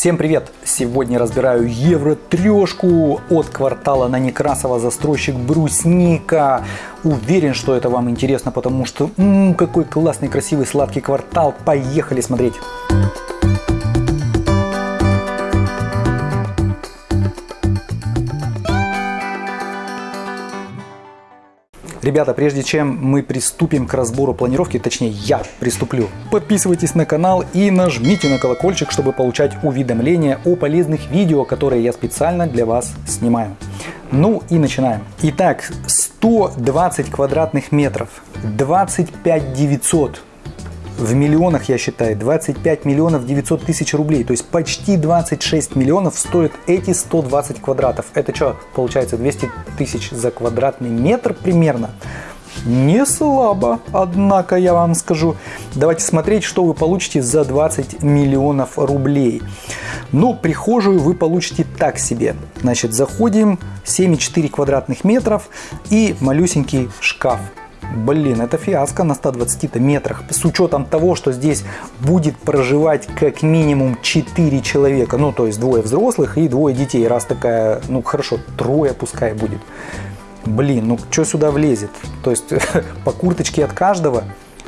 Всем привет! Сегодня разбираю евро трешку от квартала на Некрасова, застройщик Брусника. Уверен, что это вам интересно, потому что м -м, какой классный, красивый, сладкий квартал. Поехали смотреть! Ребята, прежде чем мы приступим к разбору планировки, точнее я приступлю, подписывайтесь на канал и нажмите на колокольчик, чтобы получать уведомления о полезных видео, которые я специально для вас снимаю. Ну и начинаем. Итак, 120 квадратных метров, 25 900 в миллионах, я считаю, 25 миллионов 900 тысяч рублей. То есть почти 26 миллионов стоят эти 120 квадратов. Это что, получается 200 тысяч за квадратный метр примерно? Не слабо, однако я вам скажу. Давайте смотреть, что вы получите за 20 миллионов рублей. Ну, прихожую вы получите так себе. Значит, заходим, 7,4 квадратных метров и малюсенький шкаф Блин, это фиаско на 120 метрах. С учетом того, что здесь будет проживать как минимум 4 человека. Ну, то есть двое взрослых и двое детей. Раз такая, ну хорошо, трое пускай будет. Блин, ну что сюда влезет? То есть по курточке от каждого?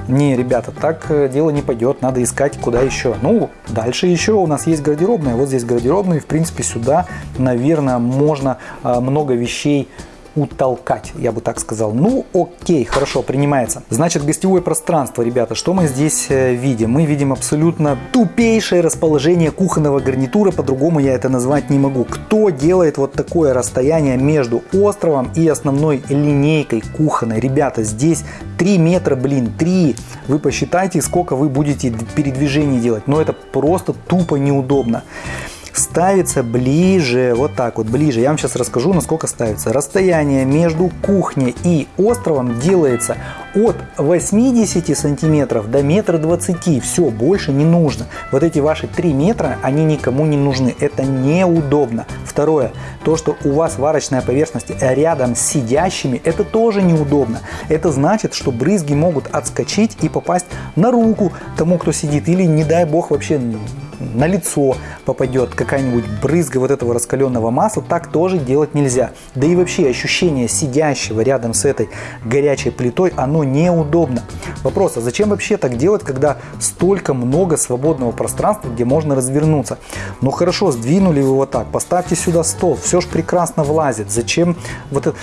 Не, ребята, так э, дело не пойдет, надо искать куда еще. Ну, дальше еще у нас есть гардеробная, вот здесь гардеробная, в принципе сюда, наверное, можно а, много вещей утолкать, я бы так сказал. Ну, окей, хорошо, принимается. Значит, гостевое пространство, ребята, что мы здесь э, видим? Мы видим абсолютно тупейшее расположение кухонного гарнитура, по-другому я это назвать не могу. Кто делает вот такое расстояние между островом и основной линейкой кухонной? Ребята, здесь 3 метра, блин, 3. Вы посчитайте, сколько вы будете передвижений делать. Но это просто тупо неудобно ставится ближе, вот так вот, ближе. Я вам сейчас расскажу, насколько ставится. Расстояние между кухней и островом делается от 80 сантиметров до метра 20. Все, больше не нужно. Вот эти ваши 3 метра, они никому не нужны. Это неудобно. Второе, то, что у вас варочная поверхность рядом с сидящими, это тоже неудобно. Это значит, что брызги могут отскочить и попасть на руку тому, кто сидит. Или, не дай бог, вообще на лицо попадет какая-нибудь брызга вот этого раскаленного масла, так тоже делать нельзя. Да и вообще ощущение сидящего рядом с этой горячей плитой, оно неудобно. Вопрос, а зачем вообще так делать, когда столько много свободного пространства, где можно развернуться? Ну хорошо, сдвинули вы вот так, поставьте сюда стол, все же прекрасно влазит. Зачем вот это?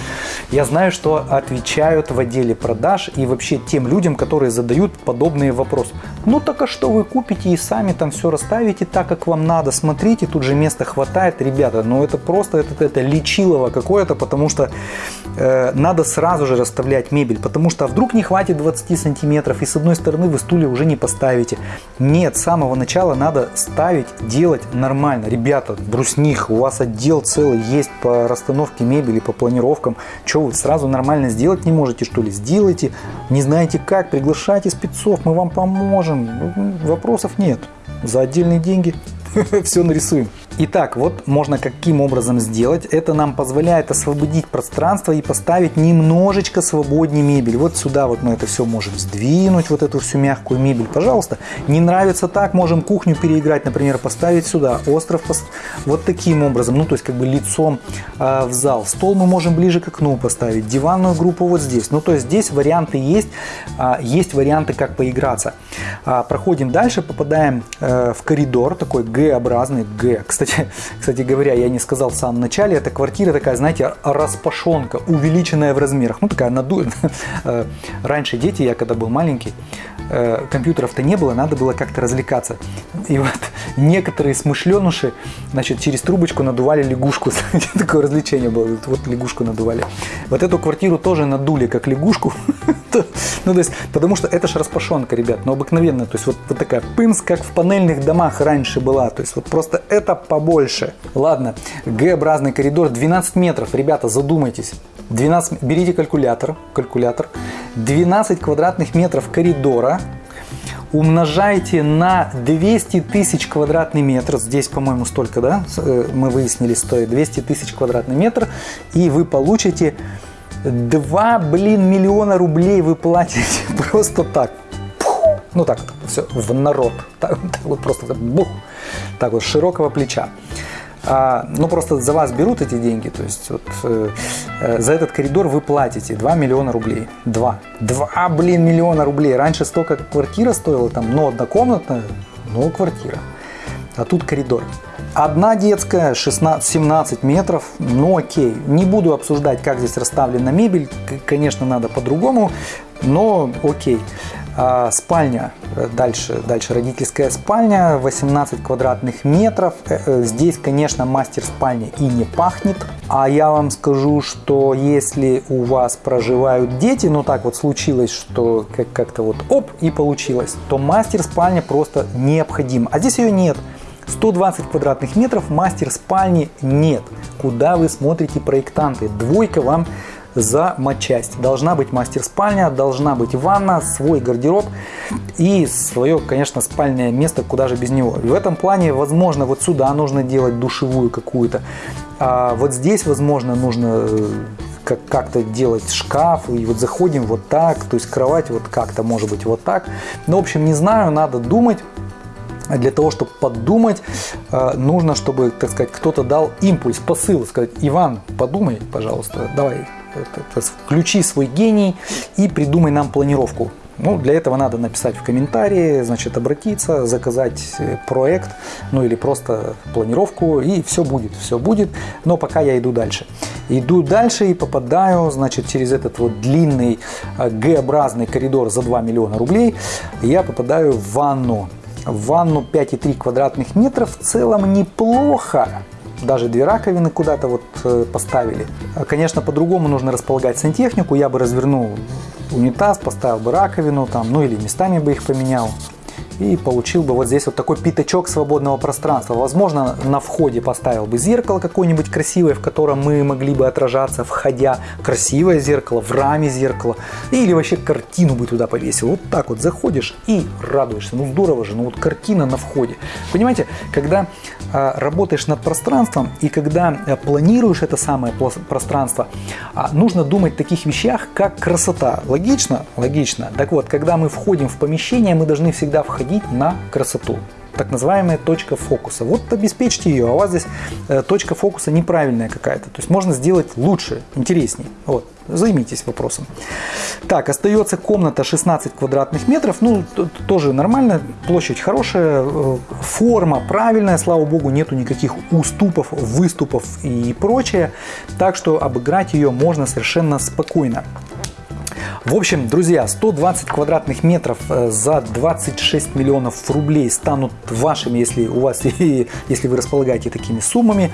Я знаю, что отвечают в отделе продаж и вообще тем людям, которые задают подобные вопросы. Ну так а что вы купите и сами там все расставите так, как вам надо, смотрите, тут же места хватает, ребята, ну это просто это, это лечилово какое-то, потому что э, надо сразу же расставлять мебель, потому что а вдруг не хватит 20 сантиметров и с одной стороны вы стулья уже не поставите. Нет, с самого начала надо ставить, делать нормально. Ребята, брусних, у вас отдел целый есть по расстановке мебели, по планировкам, что вы сразу нормально сделать не можете, что ли? Сделайте, не знаете как, приглашайте спецов, мы вам поможем. можем, вопросов нет. За отдельные деньги все нарисуем. Итак, вот можно каким образом сделать. Это нам позволяет освободить пространство и поставить немножечко свободнее мебель. Вот сюда вот мы это все можем сдвинуть, вот эту всю мягкую мебель. Пожалуйста, не нравится так, можем кухню переиграть, например, поставить сюда, остров пост... вот таким образом, ну то есть как бы лицом э, в зал. Стол мы можем ближе к окну поставить, диванную группу вот здесь. Ну то есть здесь варианты есть, э, есть варианты как поиграться. Э, проходим дальше, попадаем э, в коридор, такой Г-образный, Г. Кстати, кстати, говоря, я не сказал в самом начале, эта квартира такая, знаете, распашонка, увеличенная в размерах. Ну, такая наду... Э, раньше дети, я когда был маленький, э, компьютеров-то не было, надо было как-то развлекаться. И вот некоторые смышленуши, значит, через трубочку надували лягушку. Такое развлечение было, вот лягушку надували. Вот эту квартиру тоже надули как лягушку. Ну, то есть, потому что это же распашонка, ребят, но обыкновенная. То есть, вот, вот такая пымс, как в панельных домах раньше была. То есть, вот просто это побольше. Ладно, Г-образный коридор 12 метров. Ребята, задумайтесь. 12, берите калькулятор, калькулятор. 12 квадратных метров коридора умножайте на 200 тысяч квадратный метр, здесь, по-моему, столько, да, э, мы выяснили, стоит 200 тысяч квадратный метр, и вы получите 2, блин, миллиона рублей вы платите просто так. ну так, все в народ, так, так вот просто бух, так вот широкого плеча. А, ну просто за вас берут эти деньги, то есть вот э, э, за этот коридор вы платите 2 миллиона рублей. 2. 2, блин, миллиона рублей. Раньше столько квартира стоила, там, ну, однокомнатная, ну, квартира. А тут коридор. Одна детская, 16-17 метров, ну окей. Не буду обсуждать, как здесь расставлена мебель, конечно, надо по-другому, но окей. А, спальня, дальше, дальше родительская спальня, 18 квадратных метров. Э, э, здесь, конечно, мастер спальни и не пахнет. А я вам скажу, что если у вас проживают дети, ну так вот случилось, что как-то вот оп и получилось, то мастер спальня просто необходим. А здесь ее нет. 120 квадратных метров мастер спальни нет. Куда вы смотрите проектанты? Двойка вам за матчасть. Должна быть мастер-спальня, должна быть ванна, свой гардероб и свое, конечно, спальное место, куда же без него. В этом плане, возможно, вот сюда нужно делать душевую какую-то. А вот здесь, возможно, нужно э, как-то делать шкаф, и вот заходим вот так, то есть кровать вот как-то может быть вот так. Ну, в общем, не знаю, надо думать. Для того, чтобы подумать, э, нужно, чтобы, так сказать, кто-то дал импульс, посыл, сказать, Иван, подумай, пожалуйста, давай, включи свой гений и придумай нам планировку. Ну, для этого надо написать в комментарии, значит, обратиться, заказать э, проект, ну или просто планировку, и все будет, все будет. Но пока я иду дальше. Иду дальше и попадаю, значит, через этот вот длинный э, Г-образный коридор за 2 миллиона рублей, я попадаю в ванну. В ванну 5,3 квадратных метра в целом неплохо даже две раковины куда-то вот э, поставили. Конечно, по-другому нужно располагать сантехнику. Я бы развернул унитаз, поставил бы раковину там, ну или местами бы их поменял и получил бы вот здесь вот такой пятачок свободного пространства. Возможно, на входе поставил бы зеркало какое-нибудь красивое, в котором мы могли бы отражаться, входя. Красивое зеркало, в раме зеркало. Или вообще картину бы туда повесил. Вот так вот заходишь и радуешься. Ну здорово же, ну вот картина на входе. Понимаете, когда э, работаешь над пространством и когда э, планируешь это самое пространство, э, нужно думать о таких вещах, как красота. Логично? Логично. Так вот, когда мы входим в помещение, мы должны всегда входить наводить на красоту так называемая точка фокуса. Вот обеспечьте ее, а у вас здесь э, точка фокуса неправильная какая-то. То есть можно сделать лучше, интереснее. Вот, займитесь вопросом. Так, остается комната 16 квадратных метров. Ну, тоже нормально, площадь хорошая, э, форма правильная, слава богу, нету никаких уступов, выступов и прочее. Так что обыграть ее можно совершенно спокойно. В общем, друзья, 120 квадратных метров э, за 26 миллионов рублей станут вашими, если у вас, если вы располагаете такими суммами.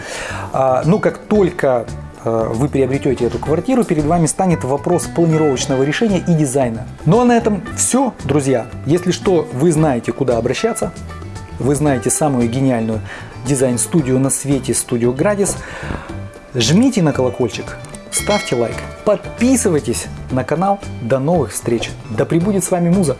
А, ну, как только э, вы приобретете эту квартиру, перед вами станет вопрос планировочного решения и дизайна. Ну а на этом все, друзья. Если что, вы знаете, куда обращаться. Вы знаете самую гениальную дизайн-студию на свете, студию Градис. Жмите на колокольчик, ставьте лайк, подписывайтесь на канал. До новых встреч! Да пребудет с вами Муза!